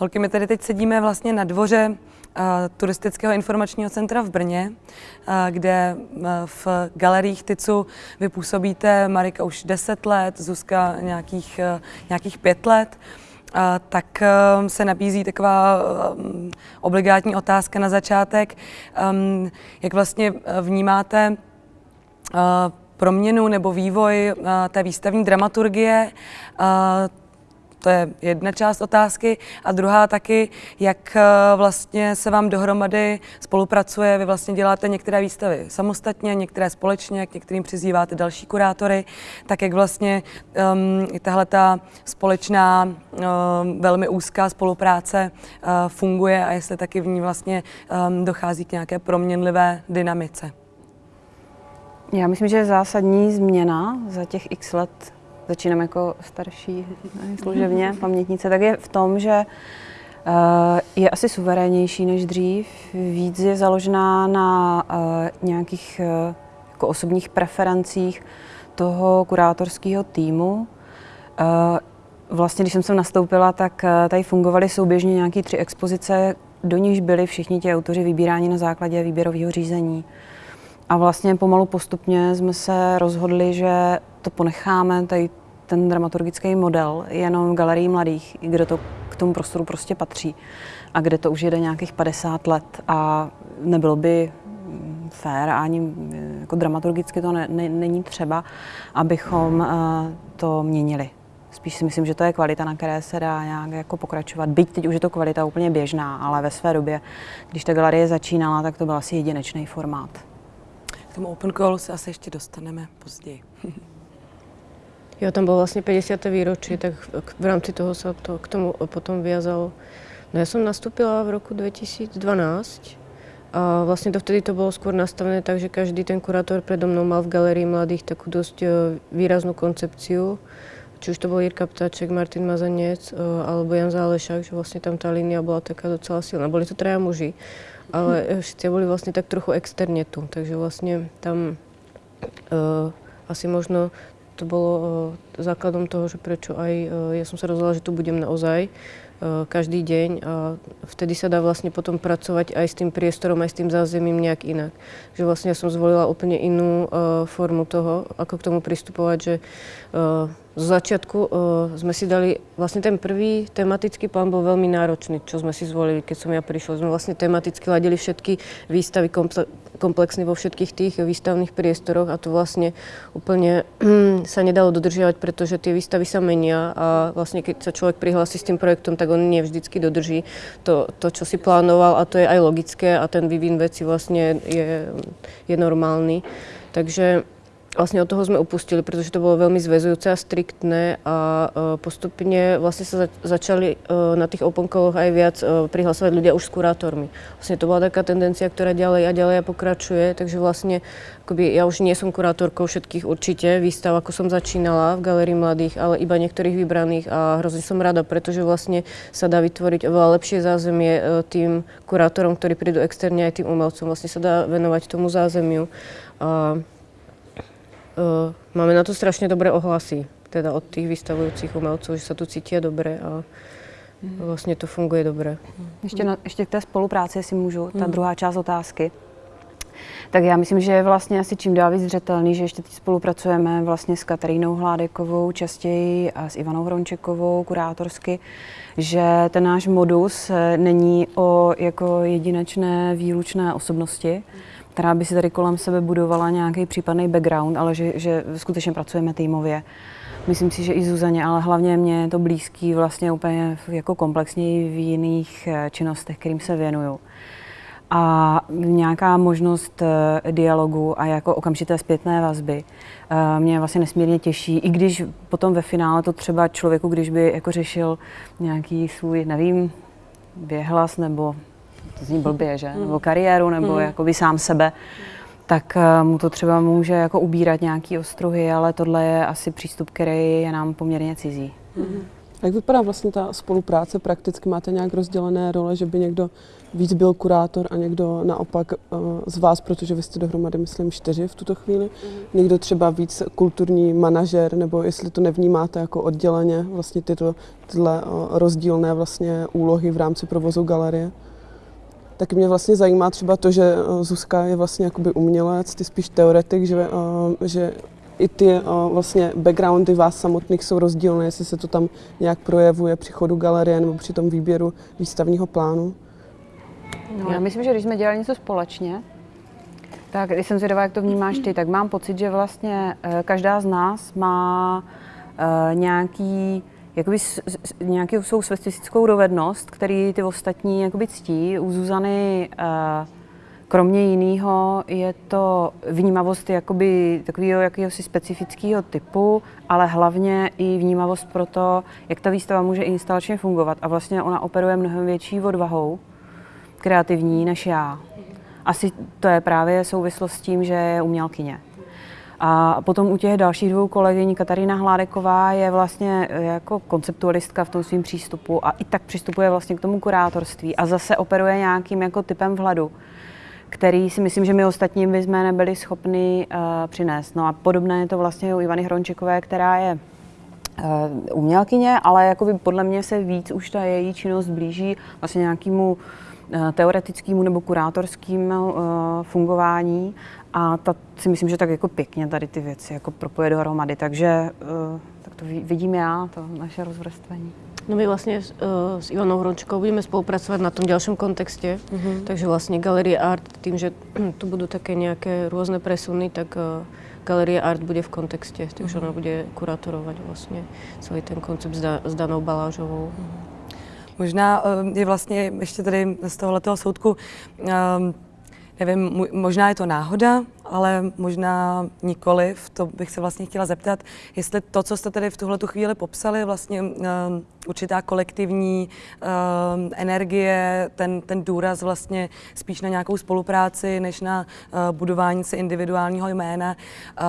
Holky, my tady teď sedíme vlastně na dvoře uh, turistického informačního centra v Brně, uh, kde uh, v galeriích Tycu vy působíte, Marika už 10 let, Zuzka nějakých, nějakých 5 let. Uh, tak se nabízí taková obligátní otázka na začátek. Jak vlastně vnímáte proměnu nebo vývoj té výstavní dramaturgie, to je jedna část otázky. A druhá taky, jak eh, vlastně se vám dohromady spolupracuje. Vy vlastně děláte některé výstavy samostatně, některé společně, k některým přizýváte další kurátory. Tak jak vlastně um, tahle ta společná, um, velmi úzká spolupráce uh, funguje a jestli taky v ní vlastně um, dochází k nějaké proměnlivé dynamice. Já myslím, že zásadní změna za těch x let začínám jako starší služebně pamětnice, tak je v tom, že eh, je asi suverénnější než dřív, víc je založená na eh, nějakých eh, jako osobních preferencích toho kurátorského týmu. Vlastně, když jsem sem nastoupila, tak tady fungovaly souběžně nějaké tři expozice, do nichž byli všichni ti autoři vybíráni na základě výběrového řízení. A vlastně pomalu postupně jsme se rozhodli, že to ponecháme, tady ten dramaturgický model jenom v galerii mladých, kde to k tomu prostoru prostě patří a kde to už jede nějakých 50 let a nebylo by fér ani jako dramaturgicky to ne, ne, není třeba, abychom uh, to měnili. Spíš si myslím, že to je kvalita, na které se dá nějak jako pokračovat. Byť teď už je to kvalita úplně běžná, ale ve své době, když ta galerie začínala, tak to byl asi jedinečný formát. K tomu open callu se asi ještě dostaneme později. Jo, tam bylo vlastně 50. výročí, tak v rámci toho se to k tomu potom vyjazalo. No já jsem nastúpila v roku 2012 a vlastně to vtedy to bylo skôr nastavené tak, že každý ten kurátor predo mnou mal v galerii mladých takú dosť e, výraznú koncepciu. Či už to bol Jirka Ptáček, Martin Mazanec e, alebo Jan Zálešák, že vlastně tam ta línia byla taká docela silná. Boli to traja muži, ale hm. všetci boli vlastně tak trochu externě tu, takže vlastně tam uh, asi možno to bolo eh, základom toho, že prečo aj eh, ja som sa rozhodla, že tu budem naozaj eh, každý deň a vtedy sa dá vlastne potom pracovať aj s tým priestorom, aj s tým zázemím nejak inak. Že vlastne ja som zvolila úplne inú formu toho, ako k tomu pristupovať, že z začiatku uh, sme si dali, vlastne ten prvý tematický plán bol veľmi náročný, čo sme si zvolili, keď som ja prišla. Sme vlastne tematicky ladili všetky výstavy komple- komplexne vo všetkých tých výstavných priestoroch a to vlastne úplne sa nedalo dodržiavať, pretože tie výstavy sa menia a vlastne keď sa človek prihlási s tým projektom, tak on nie vždycky dodrží to, to, čo si plánoval a to je aj logické a ten vývin veci vlastne je, je normálny. Takže Vlastne od toho sme upustili, pretože to bolo veľmi zväzujúce a striktné a uh, postupne vlastne sa začali uh, na tých openkoloch aj viac uh, prihlasovať ľudia už s kurátormi. Vlastne to bola taká tendencia, ktorá ďalej a ďalej pokračuje, takže vlastne akoby, ja už nie som kurátorkou všetkých určite výstav, ako som začínala v Galerii mladých, ale iba niektorých vybraných a hrozne som rada, pretože vlastne sa dá vytvoriť oveľa lepšie zázemie tým kurátorom, ktorí prídu externe aj tým umelcom. Vlastne sa dá venovať tomu zázemiu. A máme na to strašně dobré ohlasy, teda od těch vystavujících umělců, že se tu cítí dobře a mm. vlastně to funguje dobře. Ještě, na, ještě k té spolupráci, jestli můžu, ta mm. druhá část otázky. Tak já myslím, že je vlastně asi čím dál víc zřetelný, že ještě teď spolupracujeme vlastně s Katarínou Hládekovou častěji a s Ivanou Hrončekovou kurátorsky, že ten náš modus eh, není o jako jedinečné výlučné osobnosti, která by si tady kolem sebe budovala nějaký případný background, ale že, že skutečně pracujeme týmově. Myslím si, že i Zuzaně, ale hlavně mě je to blízký vlastně úplně jako komplexněji v jiných eh, činnostech, kterým se věnuju. A nějaká možnost eh, dialogu a jako okamžité zpětné vazby eh, mě vlastně nesmírně těší, i když potom ve finále to třeba člověku, když by jako řešil nějaký svůj, nevím, věhlas nebo to zní blbě, že? Hmm. Nebo kariéru, nebo hmm. jakoby sám sebe, tak eh, mu to třeba může jako ubírat nějaký ostruhy, ale tohle je asi přístup, který je nám poměrně cizí. Hmm. Jak vypadá vlastně ta spolupráce prakticky? Máte nějak rozdělené role, že by někdo víc byl kurátor a někdo naopak uh, z vás, protože vy jste dohromady, myslím, čtyři v tuto chvíli. Mm-hmm. Někdo třeba víc kulturní manažer, nebo jestli to nevnímáte jako odděleně, vlastně tyto, tyhle uh, rozdílné vlastně úlohy v rámci provozu galerie. Tak mě vlastně zajímá třeba to, že Zuzka je vlastně jakoby umělec, ty spíš teoretik, že, uh, že i ty uh, vlastně backgroundy vás samotných jsou rozdílné, jestli se to tam nějak projevuje při chodu galerie nebo při tom výběru výstavního plánu. No, já myslím, že když jsme dělali něco společně, tak když jsem zvědavá, jak to vnímáš ty, tak mám pocit, že vlastně eh, každá z nás má nějaký jakoby s, s, nějakou svou specifickou dovednost, který ty ostatní jakoby ctí. U Zuzany uh, kromě jiného je to vnímavost jakoby takového jakéhosi specifického typu, ale hlavně i vnímavost pro to, jak ta výstava může instalačně fungovat. A vlastně ona operuje mnohem větší odvahou kreativní než já. Asi to je právě souvislost s tím, že je umělkyně. A potom u těch dalších dvou kolegyň Katarína Hládeková je vlastně jako konceptualistka v tom svém přístupu a i tak přistupuje vlastně k tomu kurátorství a zase operuje nějakým jako typem vhladu, který si myslím, že my ostatní bychom nebyli schopni uh, přinést. No a podobné je to vlastně u Ivany Hrončekové, která je uh, umělkyně, ale jako podle mě se víc už ta její činnost blíží vlastně nějakému teoretickému nebo kurátorskému uh, fungování a ta si myslím, že tak jako pěkně tady ty věci jako propoje dohromady, takže uh, tak to vidím já, to naše rozvrstvení. No my vlastně uh, s Ivanou Hrončkou budeme spolupracovat na tom ďalšom kontexte, uh-huh. takže vlastně Galerie Art, tým, že tu budú také nějaké různé presuny, tak uh, Galerie Art bude v kontexte, takže uh-huh. ona bude kurátorovat vlastně celý ten koncept s, da, s Danou Balážovou. Uh-huh. Možná je vlastně ještě tady z tohoto soudku um, nevím, možná je to náhoda, ale možná nikoliv. To bych se vlastně chtěla zeptat, jestli to, co jste tady v tuhle chvíli popsali, vlastně uh, určitá kolektivní uh, energie, ten, ten důraz vlastně spíš na nějakou spolupráci, než na uh, budování si individuálního jména.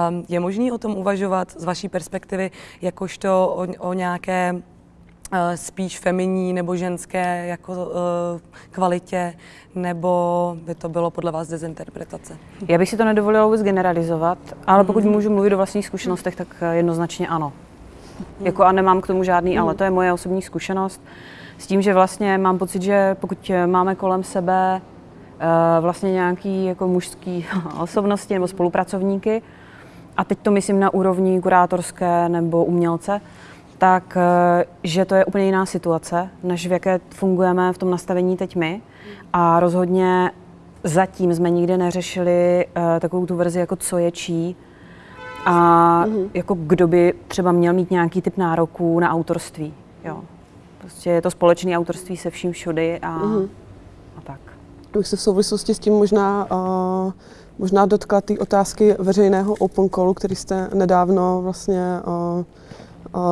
Um, je možný o tom uvažovat z vaší perspektivy, jakožto o, o nějaké spíš feminní nebo ženské jako uh, kvalitě, nebo by to bylo podle vás dezinterpretace? Já bych si to nedovolila vůbec generalizovat, ale pokud mm. můžu mluvit o vlastních zkušenostech, tak eh, jednoznačně ano. Mm. Jako a nemám k tomu žádný mm. ale, to je moje osobní zkušenost. S tím, že vlastně mám pocit, že pokud máme kolem sebe uh, vlastně nějaký jako mužský osobnosti nebo spolupracovníky, a teď to myslím na úrovni kurátorské nebo umělce, tak eh, že to je úplně jiná situace, než v jaké fungujeme v tom nastavení teď my. A rozhodně zatím jsme nikdy neřešili uh, takovou tu verzi, jako co je čí, a mm-hmm. jako kdo by třeba měl mít nějaký typ nároků na autorství. Jo. Prostě je to společné autorství se vším všudy a, mm-hmm. a tak. Bych se v souvislosti s tím možná, uh, možná dotkla té otázky veřejného open callu, který jste nedávno vlastně uh,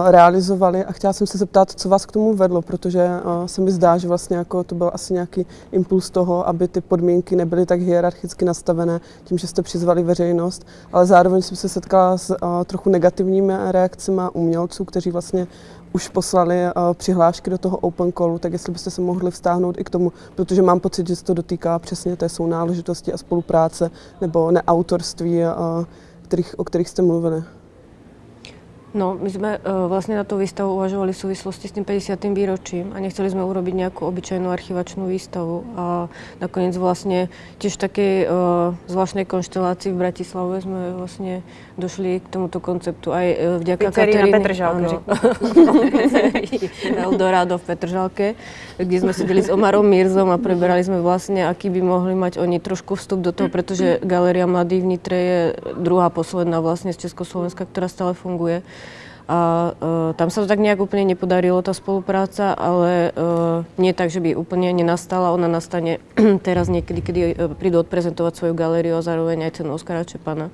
realizovali. A chtěla jsem se zeptat, co vás k tomu vedlo, protože se mi zdá, že vlastně jako to byl asi nějaký impuls toho, aby ty podmínky nebyly tak hierarchicky nastavené tím, že jste přizvali veřejnost, ale zároveň jsem se setkala s trochu negativními reakcemi umělců, kteří vlastně už poslali přihlášky do toho open callu, tak jestli byste se mohli vztáhnout i k tomu, protože mám pocit, že se to dotýká přesně té sounáležitosti a spolupráce nebo neautorství, kterých, o kterých jste mluvili. No, my sme uh, vlastne na tú výstavu uvažovali v súvislosti s tým 50. výročím a nechceli sme urobiť nejakú obyčajnú archivačnú výstavu. A nakoniec vlastne tiež v takej zvláštnej konštelácii v Bratislave sme vlastne došli k tomuto konceptu aj uh, vďaka Pizzerii na Petržalke. Eldorado v Petržalke, kde sme sedeli s Omarom Mirzom a preberali sme vlastne, aký by mohli mať oni trošku vstup do toho, pretože Galéria Mladých v Nitre je druhá posledná vlastne z Československa, ktorá stále funguje. A uh, tam sa to tak nejak úplne nepodarilo, tá spolupráca, ale uh, nie tak, že by úplne nenastala. Ona nastane teraz niekedy, kedy uh, prídu odprezentovať svoju galériu a zároveň aj cenu Oskara Čepana.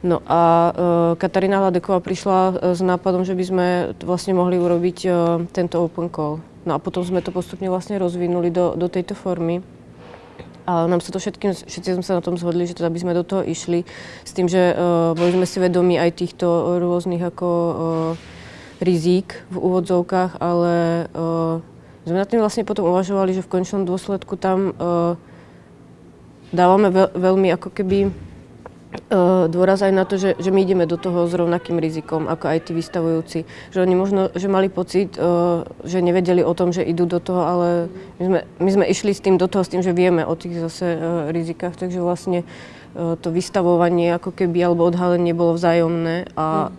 No a uh, Katarína Hladeková prišla s nápadom, že by sme vlastne mohli urobiť uh, tento open call. No a potom sme to postupne vlastne rozvinuli do, do tejto formy. A nám sa to všetkým, všetci sme sa na tom zhodli, že teda by sme do toho išli s tým, že uh, boli sme si vedomi aj týchto rôznych ako uh, rizík v úvodzovkách, ale uh, sme nad tým vlastne potom uvažovali, že v končnom dôsledku tam uh, dávame veľ, veľmi ako keby dôraz aj na to, že, že my ideme do toho s rovnakým rizikom ako aj tí vystavujúci. Že oni možno, že mali pocit, uh, že nevedeli o tom, že idú do toho, ale my sme, my sme išli s tým do toho, s tým, že vieme o tých zase uh, rizikách, takže vlastne to vystavovanie ako keby alebo odhalenie bolo vzájomné a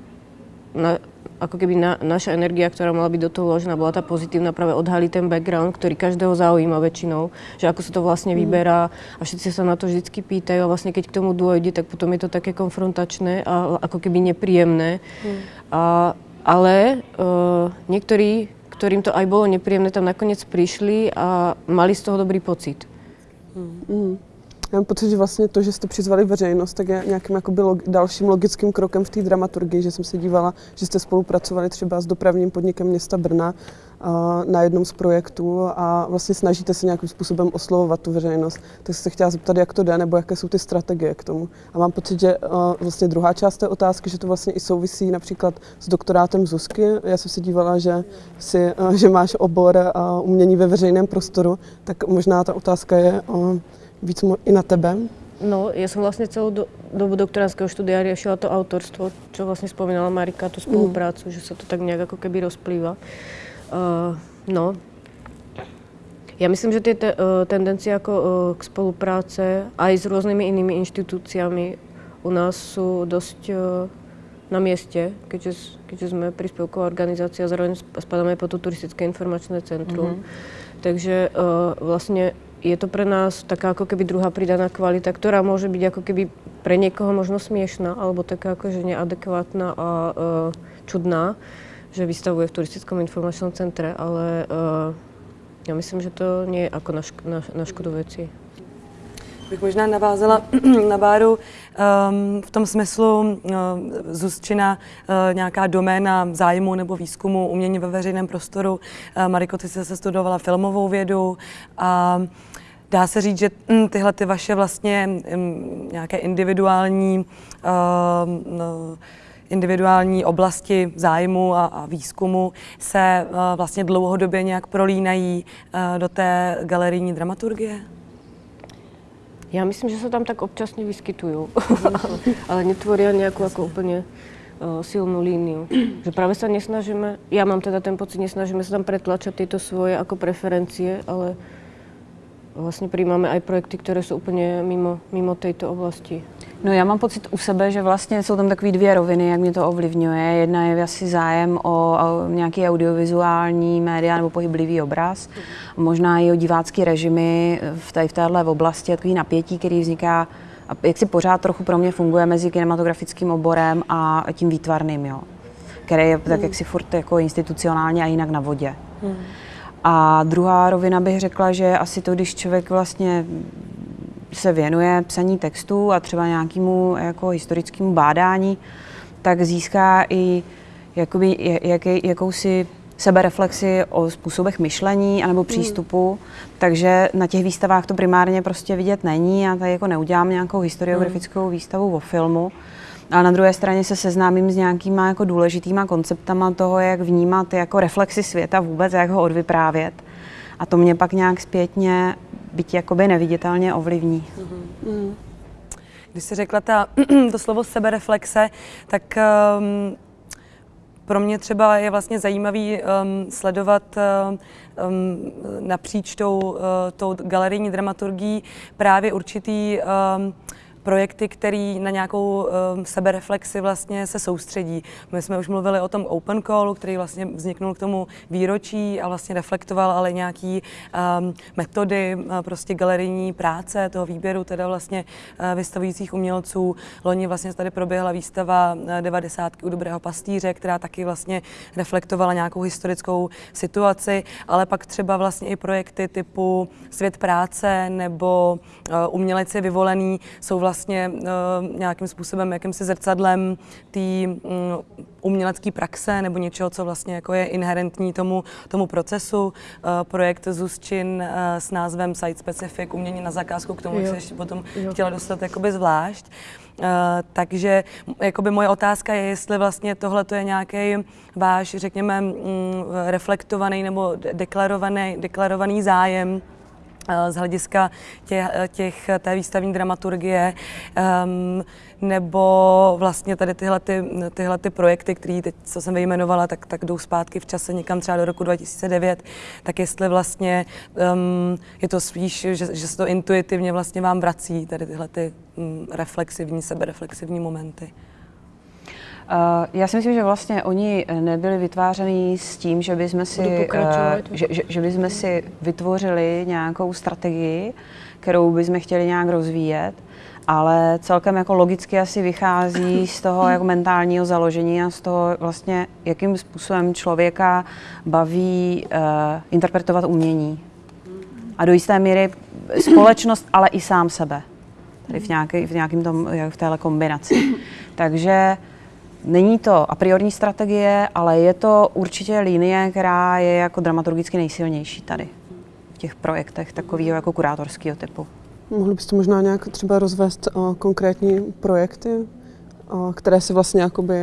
na, ako keby na, naša energia, ktorá mala byť do toho vložená, bola tá pozitívna práve odhaliť ten background, ktorý každého zaujíma väčšinou, že ako sa to vlastne vyberá a všetci sa na to vždycky pýtajú a vlastne keď k tomu dôjde, tak potom je to také konfrontačné a ako keby nepríjemné. Mm. A, ale uh, niektorí, ktorým to aj bolo nepríjemné, tam nakoniec prišli a mali z toho dobrý pocit. Mm. Já mám pocit, že vlastně to, že jste přizvali veřejnost, tak je nějakým jakoby log, dalším logickým krokem v té dramaturgii, že jsem se dívala, že jste spolupracovali třeba s dopravním podnikem města Brna uh, na jednom z projektů a vlastně snažíte se nějakým způsobem oslovovat tu veřejnost. Tak se chtěla zeptat, jak to jde, nebo jaké jsou ty strategie k tomu. A mám pocit, že uh, vlastně druhá část té otázky, že to vlastně i souvisí například s doktorátem Zuzky. Já jsem se dívala, že, si, uh, že máš obor uh, umění ve veřejném prostoru, tak možná ta otázka je, uh, víc i na tebe? No, ja som vlastne celú do, dobu doktoránskeho štúdia riešila to autorstvo, čo vlastne spomínala Marika, tú spoluprácu, mm. že sa to tak nejak ako keby rozplýva. Uh, no, ja myslím, že tie te, uh, tendencie ako uh, k spolupráce aj s rôznymi inými inštitúciami u nás dosť uh, na mieste, keďže, keďže sme príspevková organizácia, zároveň spadáme pod to turistické informačné centrum. Mm-hmm. Takže uh, vlastne je to pre nás taká ako keby druhá pridaná kvalita, ktorá môže byť ako keby pre niekoho možno smiešná alebo taká akože neadekvátna a uh, čudná, že vystavuje v turistickom informačnom centre, ale uh, ja myslím, že to nie je ako na, šk- na, na škodu veci. Bych možná navázala na Báru um, v tom smyslu um, Zuzčina uh, nějaká doména zájmu nebo výzkumu umění ve veřejném prostoru. Uh, Mariko, ty jsi se studovala filmovou vědu a uh, Dá se říct, že mm, tyhle ty vaše vlastně mm, nějaké individuální uh, no, individuální oblasti zájmu a, výzkumu se uh, vlastně dlouhodobě nějak prolínají uh, do té galerijní dramaturgie? Já myslím, že se tam tak občasně vyskytují, ale netvorí nějakou jako úplně uh, silnú líniu. Že práve sa nesnažíme, ja mám teda ten pocit, nesnažíme sa tam pretlačať tieto svoje ako preferencie, ale vlastně přijímáme i projekty, které jsou úplně mimo, mimo této oblasti. No já mám pocit u sebe, že vlastně jsou tam takové dvě roviny, jak mě to ovlivňuje. Jedna je asi zájem o, o nějaký audiovizuální média nebo pohyblivý obraz. Možná i o divácký režimy v, tady, v téhle oblasti, takový napětí, který vzniká a jak si pořád trochu pro mě funguje mezi kinematografickým oborem a tím výtvarným, jo. který je tak jak si furt jako institucionálně a jinak na vodě. Hmm. A druhá rovina bych řekla, že asi to, když člověk vlastně se věnuje psaní textů a třeba nějakému jako historickému bádání, tak získá i jakoby, jaký, jakousi sebereflexi o způsobech myšlení anebo hmm. přístupu, mm. takže na těch výstavách to primárně prostě vidět není. Já tady jako neudělám nějakou historiografickou mm. výstavu o filmu, ale na druhé straně se seznámím s nějakýma jako důležitýma konceptama toho, jak vnímat jako reflexy světa vůbec, jak ho odvyprávět. A to mě pak nějak zpětně, byť jakoby neviditelně ovlivní. Mm-hmm. Když jsi řekla ta, to slovo sebereflexe, tak um, pro mě třeba je vlastně zajímavý um, sledovat um, napříč tou, uh, tou galerijní dramaturgií právě určitý um, projekty, které na nějakou um, sebereflexi vlastně se soustředí. My jsme už mluvili o tom Open Callu, který vlastně vzniknul k tomu výročí a vlastně reflektoval ale nějaký um, metody uh, prostě galerijní práce, toho výběru teda vlastně uh, vystavujících umělců. Loni vlastně tady proběhla výstava uh, 90 u Dobrého pastýře, která taky vlastně reflektovala nějakou historickou situaci, ale pak třeba vlastně i projekty typu Svět práce nebo uh, Umělec je vyvolený jsou vlastně vlastně nějakým způsobem, jakýmsi zrcadlem té mm, umělecké praxe nebo něčeho, co vlastně jako je inherentní tomu, tomu procesu. Projekt Zuzčin s názvem Site Specific, umění na zakázku, k tomu jo. se ještě potom jo. chtěla dostat jakoby zvlášť. Uh, takže jakoby moje otázka je, jestli vlastně tohle je nějaký váš, řekněme, mm, reflektovaný nebo deklarovaný, deklarovaný zájem z hlediska těch, těch, té výstavní dramaturgie, um, nebo vlastně tady tyhle, ty, tyhle ty projekty, které teď, co jsem vyjmenovala, tak, tak jdou zpátky v čase někam třeba do roku 2009, tak jestli vlastně um, je to spíš, že, že se to intuitivně vlastně vám vrací, tady tyhle ty um, reflexivní, sebereflexivní momenty. Uh, já si myslím, že vlastně oni nebyli vytvářeni s tím, že bychom si, uh, že, že, že si vytvořili nějakou strategii, kterou bychom chtěli nějak rozvíjet, ale celkem jako logicky asi vychází z toho jako mentálního založení a z toho vlastně, jakým způsobem člověka baví uh, interpretovat umění. A do jisté míry společnost, ale i sám sebe. Tady v, nějaký, v nějakým tom, v téhle kombinaci. Takže Není to a priorní strategie, ale je to určitě linie, která je jako dramaturgicky nejsilnější tady v těch projektech takového jako kurátorského typu. Mohli byste možná nějak třeba rozvést uh, konkrétní projekty, které si vlastně jakoby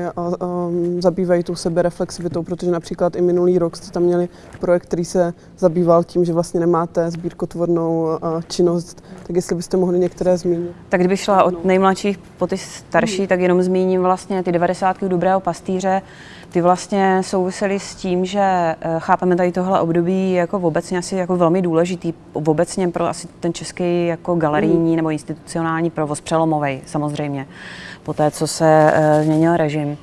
zabývají tou sebereflexivitou, protože například i minulý rok jste tam měli projekt, který se zabýval tím, že vlastně nemáte sbírkotvornou činnost, tak jestli byste mohli některé zmínit. Tak kdybych šla od nejmladších po ty starší, tak jenom zmíním vlastně ty 90. dobrého pastýře, ty vlastně souvisely s tím, že eh, chápeme tady tohle období jako obecně asi jako velmi důležitý, obecně pro asi ten český jako galerijní nebo institucionální provoz přelomový samozřejmě po té, co se uh, změnil režim.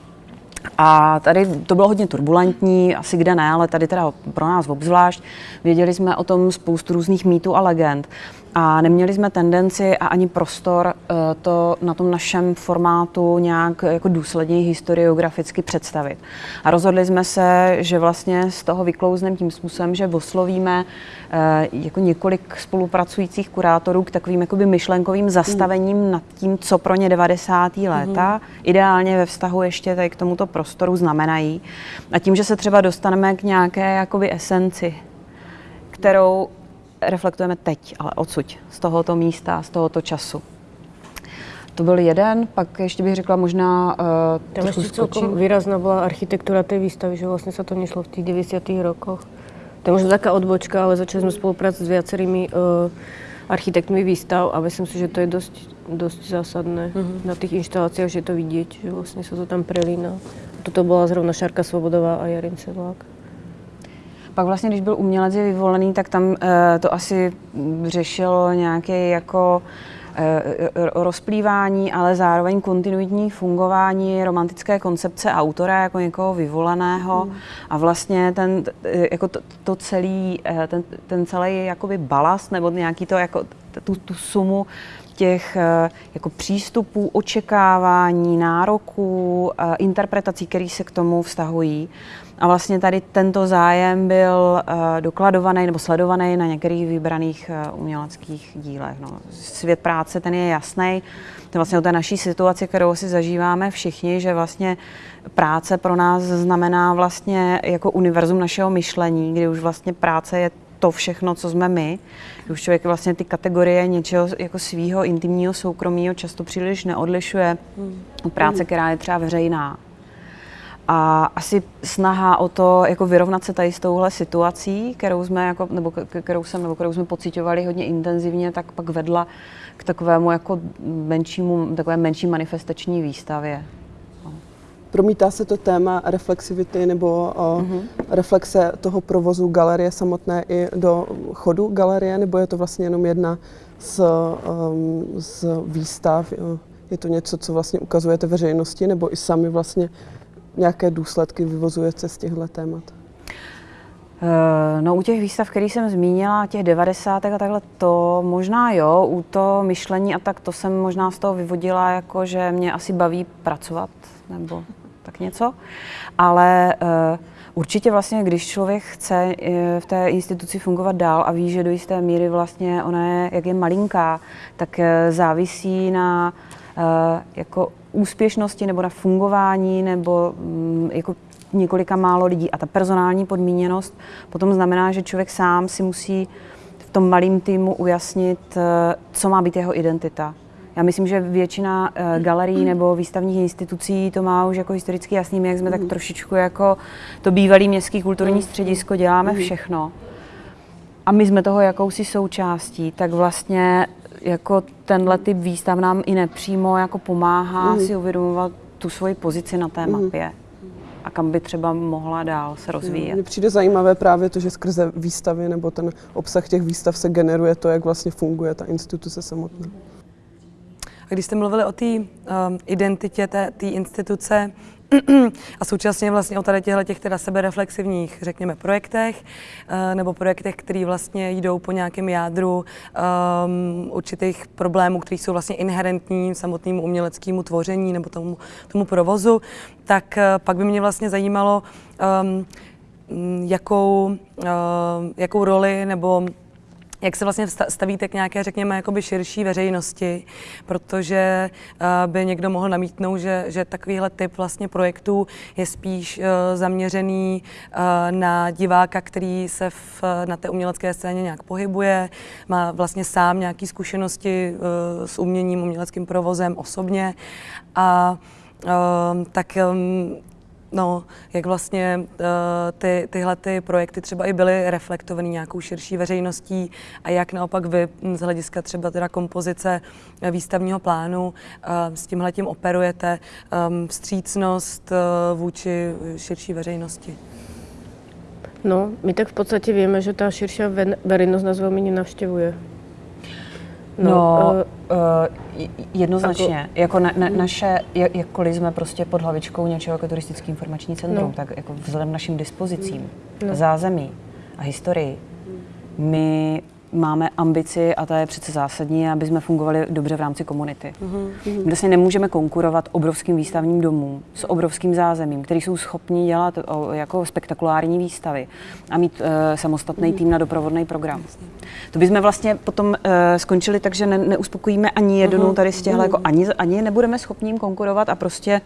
A tady to bylo hodně turbulentní, asi kde ne, ale tady teda pro nás obzvlášť. Věděli jsme o tom spoustu různých mýtů a legend a neměli jsme tendenci a ani prostor uh, to na tom našem formátu nějak jako důsledně historiograficky představit. A rozhodli jsme se, že vlastně z toho vyklouzneme tím způsobem, že oslovíme uh, jako několik spolupracujících kurátorů k takovým jakoby myšlenkovým zastavením mm. nad tím, co pro ně 90. léta mm. ideálně ve vztahu ještě tady k tomuto prostoru znamenají. A tím, že se třeba dostaneme k nějaké jakoby esenci, kterou reflektujeme teď, ale odsud, z tohoto místa, z tohoto času. To byl jeden, pak ještě bych řekla možná... Uh, Tam ještě celkom výrazná byla architektura té výstavy, že vlastně se to nešlo v těch 90. rokoch. To je možná taká odbočka, ale začali jsme spolupracovat s viacerými uh, architektmi výstav a myslím si, že to je dost, dost zásadné mm-hmm. na těch instalacích, že je to vidět, že vlastně se to tam prelíná. Toto byla zrovna Šárka Svobodová a Jarin Sedlák. Pak vlastně, když byl umělec je vyvolený, tak tam uh, to asi řešilo nějaké jako uh, rozplývání, ale zároveň kontinuitní fungování romantické koncepce autora jako někoho vyvoleného mm. a vlastně ten, jako to, to celý, ten, ten celý jakoby balast nebo nějaký to jako tu, tu sumu těch jako přístupů, očekávání, nároků, interpretací, které se k tomu vztahují, a vlastně tady tento zájem byl uh, dokladovaný nebo sledovaný na některých vybraných uh, uměleckých dílech. No. Svět práce, ten je jasný. To vlastně o té naší situaci, kterou si zažíváme všichni, že vlastně práce pro nás znamená vlastně jako univerzum našeho myšlení, kdy už vlastně práce je to všechno, co jsme my. Už člověk vlastně ty kategorie něčeho jako svého intimního soukromího často příliš neodlišuje od práce, která je třeba veřejná. A asi snaha o to jako vyrovnat se tady s touhle situací, kterou jsme, jako, nebo kterou jsem, nebo kterou jsme pocitovali hodně intenzivně, tak pak vedla k takovému jako menšímu, takové menší manifestační výstavě. No. Promítá se to téma reflexivity nebo o, mm-hmm. reflexe toho provozu galerie samotné i do chodu galerie, nebo je to vlastně jenom jedna z, um, z výstav? Je to něco, co vlastně ukazujete veřejnosti, nebo i sami vlastně nějaké důsledky vyvozujete z těchto témat? Eh, no u těch výstav, který jsem zmínila, těch 90. a takhle, to možná jo, u to myšlení a tak to jsem možná z toho vyvodila, jako že mě asi baví pracovat, nebo tak něco. Ale uh, Určitě vlastně, když člověk chce eh, v té instituci fungovat dál a ví, že do jisté míry vlastně ona je, jak je malinká, tak eh, závisí na jako úspěšnosti nebo na fungování nebo mm, jako několika málo lidí. A ta personální podmíněnost potom znamená, že člověk sám si musí v tom malém týmu ujasnit, co má být jeho identita. Já myslím, že většina uh, galerií nebo výstavních institucí to má už jako historicky jasný, my jak jsme tak mhm. trošičku jako to bývalý městský kulturní mhm. středisko, děláme všechno. A my jsme toho jakousi součástí, tak vlastně jako tenhle typ výstav nám i nepřímo jako pomáhá si uvědomovat tu svoji pozici na té mapě a kam by třeba mohla dál se rozvíjet. Mně přijde zajímavé právě to, že skrze výstavy nebo ten obsah těch výstav se generuje to, jak vlastně funguje ta instituce samotná. A když jste mluvili o té um, identitě té instituce, a současně vlastně o tady těchto těch teda sebereflexivních, řekněme, projektech, uh, nebo projektech, které vlastně jdou po nějakém jádru um, určitých problémů, které jsou vlastně inherentní samotnému uměleckému tvoření nebo tomu, tomu provozu, tak uh, pak by mě vlastně zajímalo, um, jakou, uh, jakou roli nebo jak se vlastně stavíte k nějaké, řekněme, jakoby širší veřejnosti, protože uh, by někdo mohl namítnout, že, že takovýhle typ vlastně projektů je spíš uh, zaměřený uh, na diváka, který se v, na té umělecké scéně nějak pohybuje, má vlastně sám nějaké zkušenosti s uměním, uměleckým provozem osobně. A tak um, No, jak vlastně uh, ty, tyhle ty projekty třeba i byly reflektovaný nějakou širší veřejností a jak naopak vy z hlediska třeba teda kompozice eh, výstavního plánu uh, s tímhle tím operujete um, vstřícnost uh, vůči širší veřejnosti? No, my tak v podstatě víme, že ta širší veřejnost nás velmi nenavštěvuje. No, no uh, uh, jednoznačně. Jako, jako na, na, naše, jakkoliv jsme prostě pod hlavičkou něčeho jako turistický informační centrum, no. tak jako vzhledem našim dispozicím, no. zázemí a historii, my máme ambici, a ta je přece zásadní, aby jsme fungovali dobře v rámci komunity. Mm-hmm. My vlastně nemůžeme konkurovat obrovským výstavním domům s obrovským zázemím, který jsou schopni dělat o, jako spektakulární výstavy a mít uh, samostatný mm-hmm. tým na doprovodný program. To bychom vlastně potom uh, skončili tak, že ne, neuspokojíme ani jednu mm-hmm. tady z těchto, mm-hmm. jako ani, ani nebudeme schopni jim konkurovat a prostě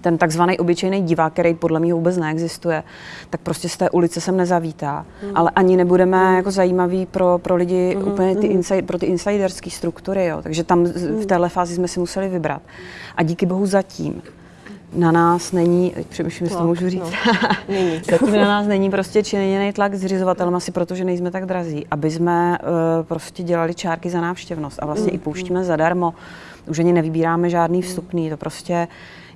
ten takzvaný obyčejný divák, který podle mě vůbec neexistuje, tak prostě z té ulice sem nezavítá. Mm. Ale ani nebudeme mm. jako zajímaví pro, pro lidi mm. úplně ty inside, pro ty insiderské struktury. Jo. Takže tam v téhle fázi jsme si museli vybrat. A díky bohu zatím na nás není, přemýšlím, jestli to můžu říct, no, zatím na nás není prostě činěný tlak zřizovatelem asi proto, že nejsme tak drazí, aby jsme uh, prostě dělali čárky za návštěvnost a vlastně mm. i pouštíme zadarmo. Už ani nevybíráme žádný vstupný, to prostě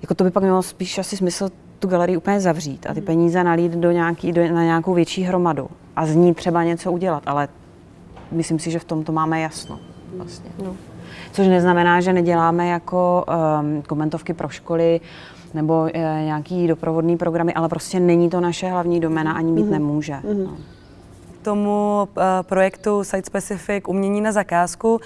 jako to by pak mělo spíš asi smysl tu galerii úplně zavřít a ty peníze nalít do nějaký, do, na nějakou větší hromadu a z ní třeba něco udělat, ale myslím si, že v tom to máme jasno. Vlastně. No. Což neznamená, že neděláme jako um, komentovky pro školy nebo uh, nějaký doprovodný programy, ale prostě není to naše hlavní domena, ani být mm-hmm. nemůže. Mm-hmm. No tomu uh, projektu Site Specific umění na zakázku.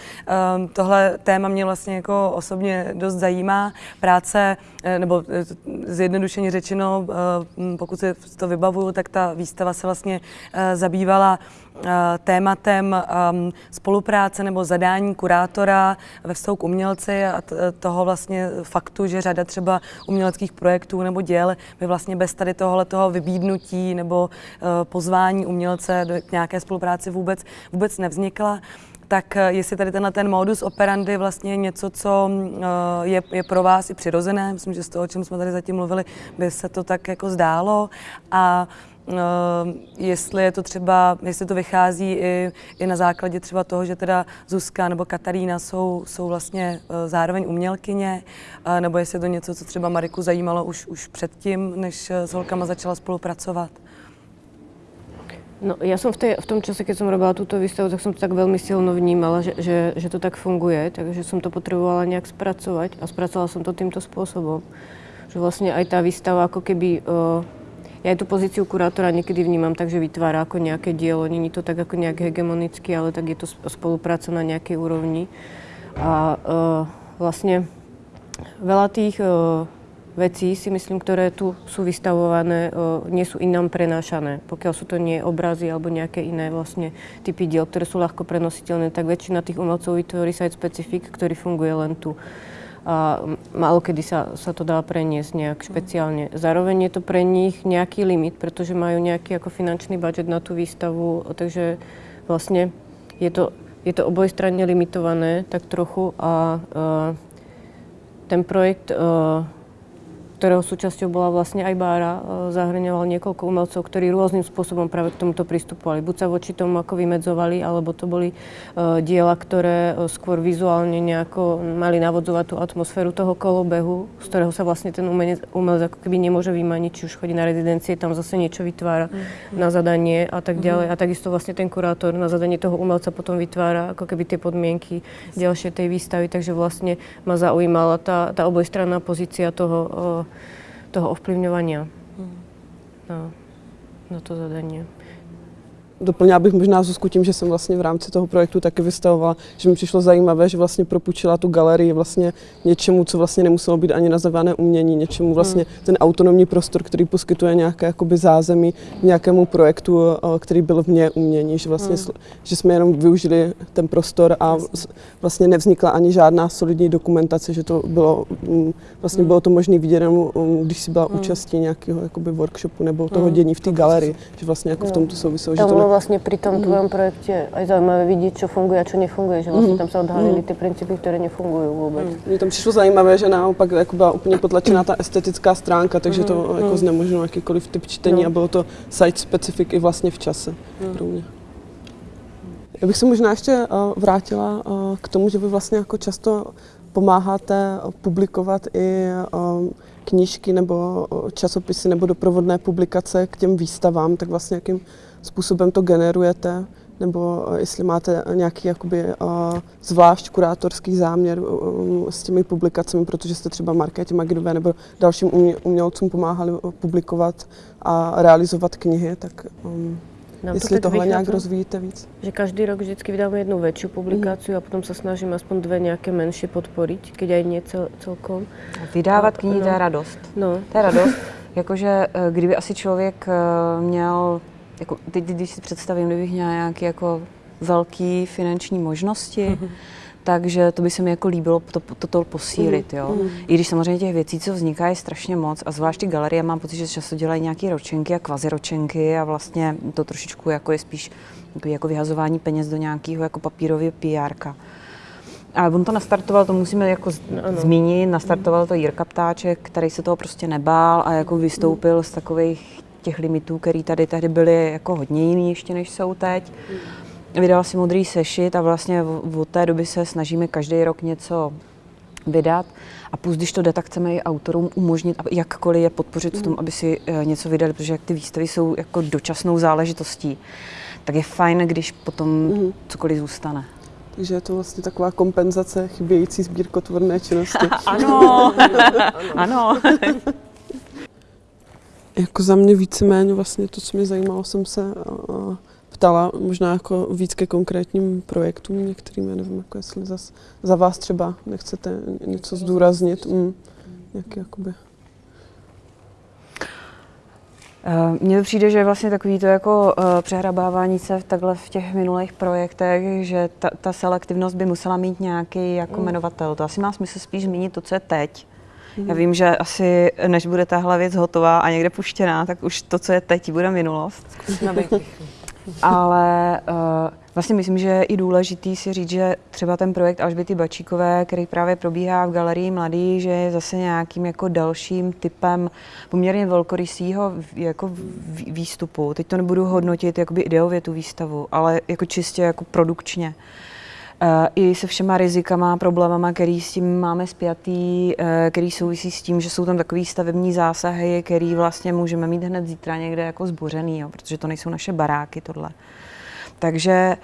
Um, tohle téma mě vlastně jako osobně dost zajímá. Práce, uh, nebo uh, zjednodušeně řečeno, uh, pokud si to vybavuju, tak ta výstava se vlastně uh, zabývala Eh, tématem um, spolupráce nebo zadání kurátora ve vztahu k umělci a toho vlastně faktu, že řada třeba uměleckých projektů nebo děl by vlastně bez tady tohohle toho vybídnutí nebo pozvání umělce k nějaké spolupráci vůbec, vůbec nevznikla tak eh, jestli tady tenhle ten modus operandi vlastně něco, co je, je pro vás i přirozené, myslím, že z toho, o čem jsme tady zatím mluvili, by se to tak jako zdálo a Ehm, jestli je to třeba, jestli to vychází i, i na základě třeba toho, že teda Zuzka nebo Katarína jsou, jsou vlastně eh, zároveň umělkyně, eh, nebo jestli je to něco, co třeba Mariku zajímalo už, už předtím, než eh, s holkama začala spolupracovat. No, ja som v, tej, v tom čase, keď som robila túto výstavu, tak som to tak veľmi silno vnímala, že, že, že to tak funguje, takže som to potrebovala nejak spracovať a spracovala som to týmto spôsobom. Že vlastne aj tá výstava ako keby uh, ja aj tú pozíciu kurátora niekedy vnímam tak, že vytvára ako nejaké dielo. Není to tak ako nejak hegemonicky, ale tak je to spolupráca na nejakej úrovni. A uh, vlastne veľa tých uh, veci, si myslím, ktoré tu sú vystavované, nie sú inám prenášané. Pokiaľ sú to nie obrazy alebo nejaké iné vlastne typy diel, ktoré sú ľahko prenositeľné, tak väčšina tých umelcov vytvorí site specifik, ktorý funguje len tu. A málo kedy sa, sa to dá preniesť nejak špeciálne. Zároveň je to pre nich nejaký limit, pretože majú nejaký ako finančný budget na tú výstavu, takže vlastne je to, je to obojstranne limitované tak trochu a uh, ten projekt uh, ktorého súčasťou bola vlastne aj Bára, e, zahrňoval niekoľko umelcov, ktorí rôznym spôsobom práve k tomuto pristupovali. Buď sa voči tomu ako vymedzovali, alebo to boli uh, diela, ktoré uh, skôr vizuálne nejako mali navodzovať tú atmosféru toho kolobehu, z ktorého sa vlastne ten umelec, umelec ako keby nemôže vymaniť, či už chodí na rezidencie, tam zase niečo vytvára mm. na zadanie a tak ďalej. Mm. A takisto vlastne ten kurátor na zadanie toho umelca potom vytvára ako keby tie podmienky ďalšie tej výstavy, takže vlastne ma zaujímala tá, tá obojstranná pozícia toho toho ovplyvňovania na, na to zadanie. Doplnila bych možná Zuzku tím, že jsem vlastně v rámci toho projektu taky vystavovala, že mi přišlo zajímavé, že vlastně propůjčila tu galerii vlastně něčemu, co vlastně nemuselo být ani nazvané umění, něčemu vlastně hmm. ten autonomní prostor, který poskytuje nějaké jakoby zázemí nějakému projektu, který byl v mě umění, že vlastně, hmm. že jsme jenom využili ten prostor a vlastně nevznikla ani žádná solidní dokumentace, že to bylo, mm, vlastně hmm. bylo to možné vidět jenom, mm, když si byla hmm. účastí nějakého jakoby workshopu nebo toho hmm. dění v té galerii, že vlastně jako v tomto souviselo, že to bolo vlastne pri tom mm. tvojom projekte aj zaujímavé vidieť, čo funguje a čo nefunguje, že vlastne mm. tam sa odhalili mm. ty princípy, ktoré nefungujú vôbec. Mm. Mně tam přišlo zajímavé, že naopak jako byla úplně potlačená ta estetická stránka, takže mm. to mm. jako znemožnilo jakýkoliv typ čtení no. a bylo to site specific i vlastně v čase mm. pro mě. Já bych se možná ještě uh, vrátila uh, k tomu, že vy vlastně jako často pomáháte publikovat i uh, knížky nebo časopisy nebo doprovodné publikace k těm výstavám, tak vlastně jakým způsobem to generujete, nebo eh, jestli máte nějaký jakoby, uh, zvlášť kurátorský záměr s těmi publikacemi, protože jste třeba Markétě Magidové nebo dalším umělcům pomáhali publikovat a realizovat knihy, tak um, Nám jestli to tohle nějak rozvíjíte víc? Že každý rok vždycky vydáme jednu větší publikaci mm. a potom se snažíme aspoň dvě nějaké menší podporit, keď aj nie cel, celkom. Vydávat knihy, no. to je radost. No. To je radost. Jakože kdyby asi člověk měl jako teď, když si představím, kdybych měla nějaké jako velké finanční možnosti, mm-hmm. takže to by se mi jako líbilo to, to, to posílit, jo. Mm. I když samozřejmě těch věcí, co vznikají, je strašně moc a zvlášť ty galerie mám pocit, že často dělají nějaké ročenky a kvaziročenky a vlastně to trošičku jako je spíš jako vyhazování peněz do nějakého jako papírového PR. A on to nastartoval, to musíme jako ano. zmínit, nastartoval to Jirka Ptáček, který se toho prostě nebál a jako vystoupil z takových těch limitů, které tady tehdy byly jako hodně jiný ještě než jsou teď. Vydal si modrý sešit a vlastně od té doby se snažíme každý rok něco vydat. A plus, když to jde, tak chceme i autorům umožnit, jakkoliv je podpořit v tom, aby si eh, něco vydali, protože jak ty výstavy jsou jako dočasnou záležitostí, tak je fajn, když potom mm. cokoliv zůstane. Takže je to vlastně taková kompenzace chybějící sbírkotvorné činnosti. ano, ano. Jako za mě víceméně vlastně to, co mě zajímalo, jsem se ptala možná jako víc ke konkrétním projektům některým, já nevím, jako jestli zas, za vás třeba nechcete něco zdůraznit, mm, jak jakoby. Eh, mně přijde, že vlastně takový to jako uh, přehrabávání se v takhle v těch minulých projektech, že ta, ta selektivnost by musela mít nějaký jako mm. jmenovatel. To asi má smysl spíš zmínit to, co je teď, já vím, že asi než bude tahle věc hotová a někde puštěná, tak už to, co je teď, bude minulost. Ale uh, vlastně myslím, že je i důležitý si říct, že třeba ten projekt Alžběty Bačíkové, který právě probíhá v Galerii Mladý, že je zase nějakým jako dalším typem poměrně velkorysího jako výstupu. Teď to nebudu hodnotit jakoby ideově tu výstavu, ale jako čistě jako produkčně. Eh, i se všema rizikama, problémama, který s tím máme spjatý, eh, který souvisí s tím, že jsou tam takový stavební zásahy, který vlastně můžeme mít hned zítra někde jako zbořený, jo, protože to nejsou naše baráky tohle. Takže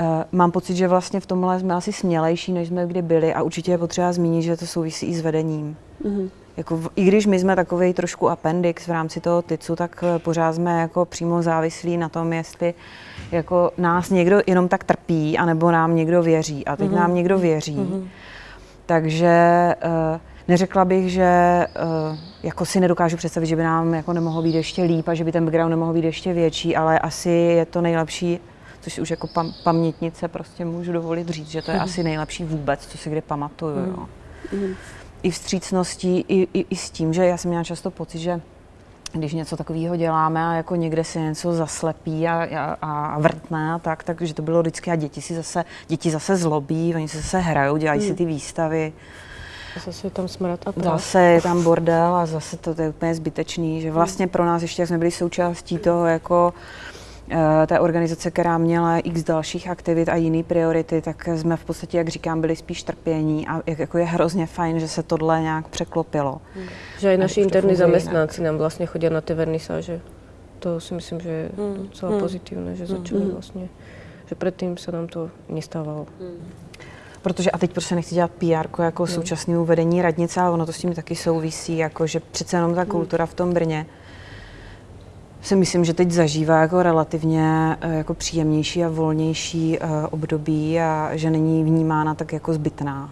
uh, mám pocit, že vlastně v tomhle jsme asi smělejší, než jsme kdy byli a určitě je potřeba zmínit, že to souvisí i s vedením. Mm-hmm. Jako, I když my jsme takový trošku appendix v rámci toho TICu, tak pořád jsme jako přímo závislí na tom, jestli jako nás někdo jenom tak trpí, anebo nám někdo věří. A teď mm-hmm. nám někdo věří. Mm-hmm. Takže uh, Neřekla bych, že uh, jako si nedokážu představit, že by nám jako nemohlo být ještě líp a že by ten background nemohl být ještě větší, ale asi je to nejlepší, což už jako pam- pamětnice prostě můžu dovolit říct, že to je mm. asi nejlepší vůbec, co si kdy pamatuju. Mm. Jo. I vstřícností, i, i, i s tím, že já jsem měla často pocit, že když něco takového děláme a jako někde si něco zaslepí a, a, a vrtne a tak, takže to bylo vždycky a děti si zase, děti zase zlobí, oni se zase hrajou, dělají mm. si ty výstavy. Zase je tam smrad a Zase je tam bordel a zase to, to je úplně zbytečný, že vlastně pro nás ještě, jak jsme byli součástí toho jako eh, té organizace, která měla x dalších aktivit a jiné priority, tak jsme v podstatě, jak říkám, byli spíš trpění a jako je hrozně fajn, že se tohle nějak překlopilo. Hmm. Že i naši interní zaměstnanci nám vlastně chodí na ty vernisáže. To si myslím, že je hmm. docela hmm. pozitivné, že začali hmm. vlastně, že předtím se nám to nestávalo. Hmm protože a teď prostě nechci dělat PR jako no. současnému vedení radnice, ale ono to s tím taky souvisí, jako že přece jenom ta kultura v tom Brně si myslím, že teď zažívá jako relativně eh, jako příjemnější a volnější uh, období a že není vnímána tak jako zbytná.